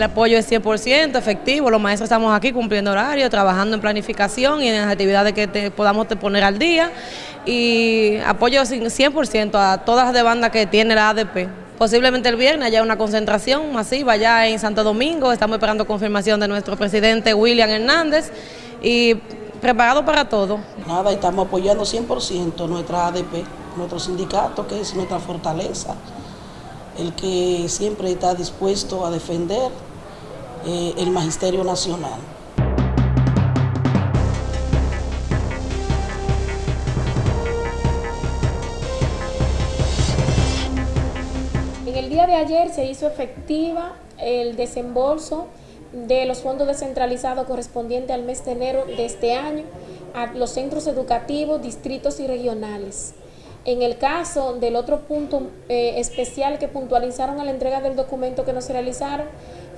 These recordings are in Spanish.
El apoyo es 100% efectivo, los maestros estamos aquí cumpliendo horario, trabajando en planificación y en las actividades que podamos poner al día y apoyo 100% a todas las demandas que tiene la ADP. Posiblemente el viernes haya una concentración masiva allá en Santo Domingo, estamos esperando confirmación de nuestro presidente William Hernández y preparado para todo. Nada, estamos apoyando 100% nuestra ADP, nuestro sindicato, que es nuestra fortaleza, el que siempre está dispuesto a defender eh, el Magisterio Nacional. En el día de ayer se hizo efectiva el desembolso de los fondos descentralizados correspondientes al mes de enero de este año a los centros educativos, distritos y regionales. En el caso del otro punto eh, especial que puntualizaron a la entrega del documento que nos realizaron,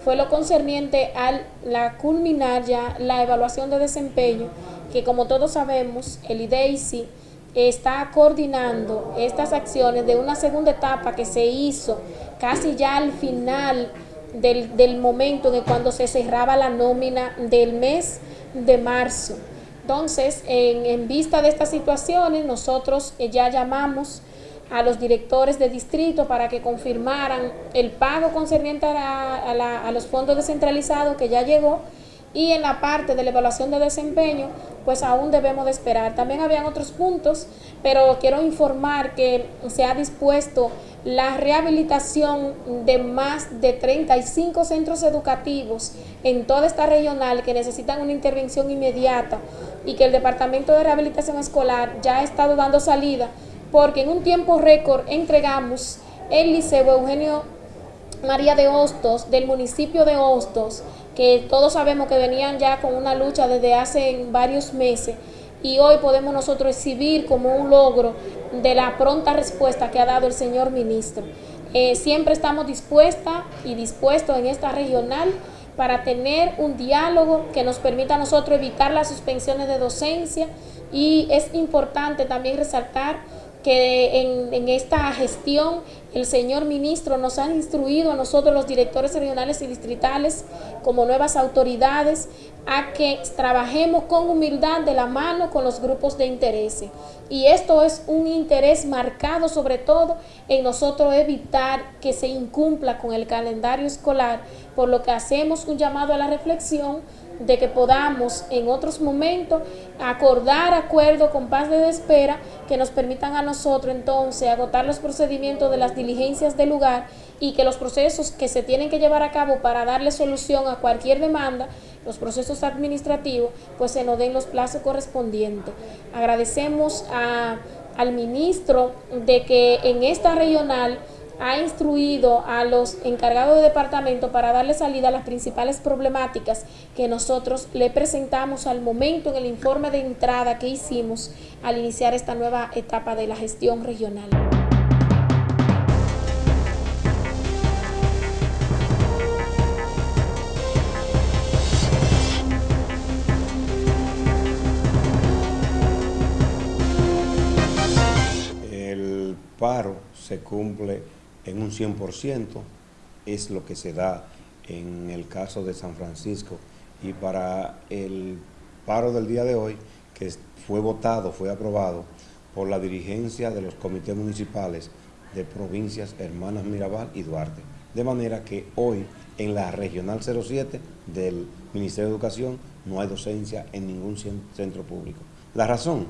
fue lo concerniente a la culminar ya la evaluación de desempeño, que como todos sabemos, el IDEICI está coordinando estas acciones de una segunda etapa que se hizo casi ya al final del, del momento de cuando se cerraba la nómina del mes de marzo. Entonces, en, vista de estas situaciones, nosotros eh, ya llamamos a los directores de distrito para que confirmaran el pago concerniente a, a los fondos descentralizados que ya llegó y en la parte de la evaluación de desempeño, pues aún debemos de esperar. También habían otros puntos, pero quiero informar que se ha dispuesto la rehabilitación de más de 35 centros educativos en toda esta regional que necesitan una intervención inmediata y que el Departamento de Rehabilitación Escolar ya ha estado dando salida porque en un tiempo récord entregamos el Liceo Eugenio María de Hostos del municipio de Hostos que todos sabemos que venían ya con una lucha desde hace varios meses y hoy podemos nosotros exhibir como un logro de la pronta respuesta que ha dado el señor ministro. Eh, siempre estamos dispuestas y dispuestos en esta regional para tener un diálogo que nos permita a nosotros evitar las suspensiones de docencia y es importante también resaltar que en, esta gestión el señor ministro nos ha instruido a nosotros los directores regionales y distritales como nuevas autoridades a que trabajemos con humildad de la mano con los grupos de interés. Y esto es un interés marcado sobre todo en nosotros evitar que se incumpla con el calendario escolar, por lo que hacemos un llamado a la reflexión de que podamos en otros momentos acordar acuerdo con paz de espera que nos permitan a nosotros entonces agotar los procedimientos de las diligencias del lugar y que los procesos que se tienen que llevar a cabo para darle solución a cualquier demanda, los procesos administrativos, pues se nos den los plazos correspondientes. Agradecemos al ministro de que en esta regional ha instruido a los encargados de departamento para darle salida a las principales problemáticas que nosotros le presentamos al momento en el informe de entrada que hicimos al iniciar esta nueva etapa de la gestión regional. Paro se cumple en un 100%, es lo que se da en el caso de San Francisco. Y para el paro del día de hoy, que fue votado, fue aprobado por la dirigencia de los comités municipales de provincias Hermanas Mirabal y Duarte. De manera que hoy en la Regional 07 del Ministerio de Educación no hay docencia en ningún centro público. La razón,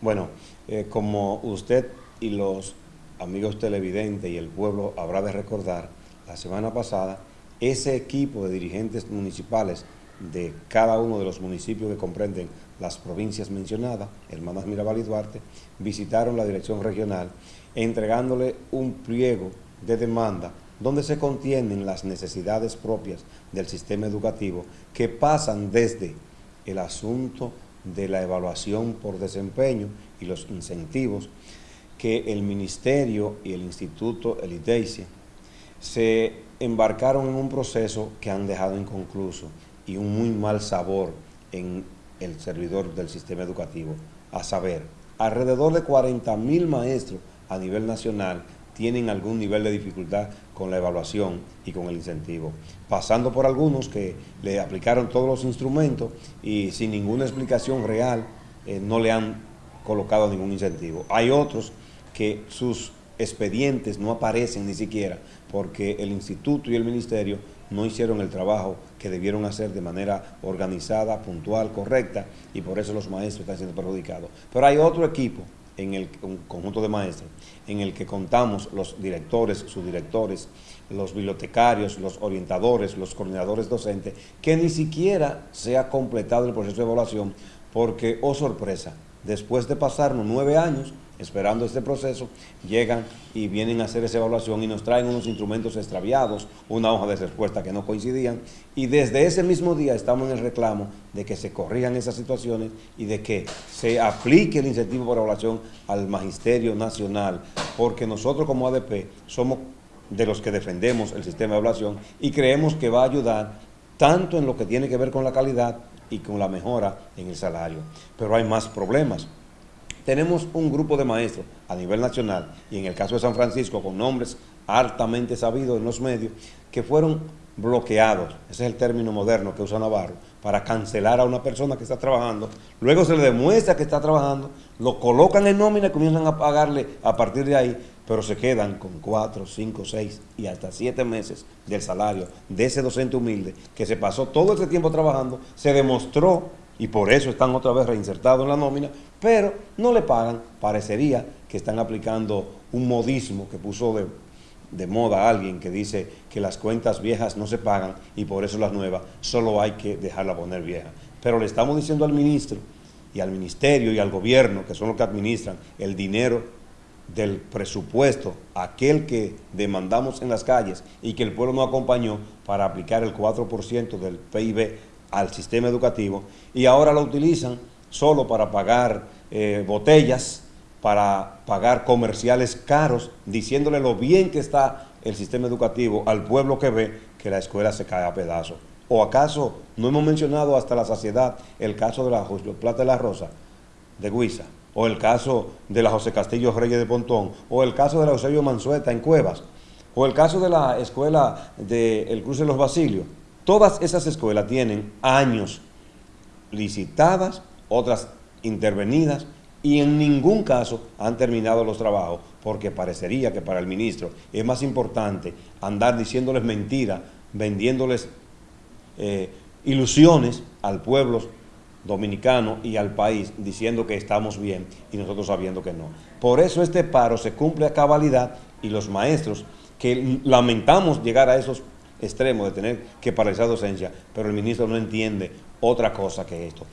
bueno, eh, como usted y los amigos televidentes y el pueblo habrá de recordar, la semana pasada, ese equipo de dirigentes municipales de cada uno de los municipios que comprenden las provincias mencionadas, Hermanas Mirabal y Duarte, visitaron la dirección regional entregándole un pliego de demanda donde se contienen las necesidades propias del sistema educativo que pasan desde el asunto de la evaluación por desempeño y los incentivos que el Ministerio y el Instituto, el ITEICI, se embarcaron en un proceso que han dejado inconcluso y un muy mal sabor en el servidor del sistema educativo, a saber, alrededor de 40 mil maestros a nivel nacional tienen algún nivel de dificultad con la evaluación y con el incentivo, pasando por algunos que le aplicaron todos los instrumentos y sin ninguna explicación real eh, no le han colocado ningún incentivo. Hay otros que sus expedientes no aparecen ni siquiera porque el instituto y el ministerio no hicieron el trabajo que debieron hacer de manera organizada, puntual, correcta, y por eso los maestros están siendo perjudicados. Pero hay otro equipo en el conjunto de maestros, en el que contamos los directores, subdirectores, los bibliotecarios, los orientadores, los coordinadores docentes, que ni siquiera se ha completado el proceso de evaluación porque, oh sorpresa, después de pasarnos nueve años esperando este proceso, llegan y vienen a hacer esa evaluación y nos traen unos instrumentos extraviados, una hoja de respuesta que no coincidían, y desde ese mismo día estamos en el reclamo de que se corrijan esas situaciones y de que se aplique el incentivo por evaluación al Magisterio Nacional, porque nosotros como ADP somos de los que defendemos el sistema de evaluación y creemos que va a ayudar tanto en lo que tiene que ver con la calidad y con la mejora en el salario. Pero hay más problemas. Tenemos un grupo de maestros a nivel nacional y en el caso de San Francisco con nombres altamente sabidos en los medios que fueron bloqueados, ese es el término moderno que usa Navarro, para cancelar a una persona que está trabajando, luego se le demuestra que está trabajando, lo colocan en nómina y comienzan a pagarle a partir de ahí, pero se quedan con cuatro, cinco, seis y hasta siete meses del salario de ese docente humilde que se pasó todo ese tiempo trabajando, se demostró y por eso están otra vez reinsertados en la nómina, pero no le pagan, parecería que están aplicando un modismo que puso de, de moda alguien que dice que las cuentas viejas no se pagan y por eso las nuevas solo hay que dejarla poner vieja. Pero le estamos diciendo al ministro y al ministerio y al gobierno, que son los que administran el dinero del presupuesto, aquel que demandamos en las calles y que el pueblo no acompañó para aplicar el 4% del PIB al sistema educativo y ahora lo utilizan solo para pagar eh, botellas, para pagar comerciales caros, diciéndole lo bien que está el sistema educativo al pueblo que ve que la escuela se cae a pedazos. ¿O acaso no hemos mencionado hasta la saciedad el caso de la Plata de la Rosa de Guisa? ¿O el caso de la José Castillo Reyes de Pontón? ¿O el caso de la Eusebio Mansueta en Cuevas? ¿O el caso de la escuela del El Cruce de los Basilios? Todas esas escuelas tienen años licitadas, otras intervenidas, y en ningún caso han terminado los trabajos, porque parecería que para el ministro es más importante andar diciéndoles mentiras, vendiéndoles eh, ilusiones al pueblo dominicano y al país, diciendo que estamos bien y nosotros sabiendo que no. Por eso este paro se cumple a cabalidad y los maestros que lamentamos llegar a esos extremo de tener que paralizar docencia, pero el ministro no entiende otra cosa que esto.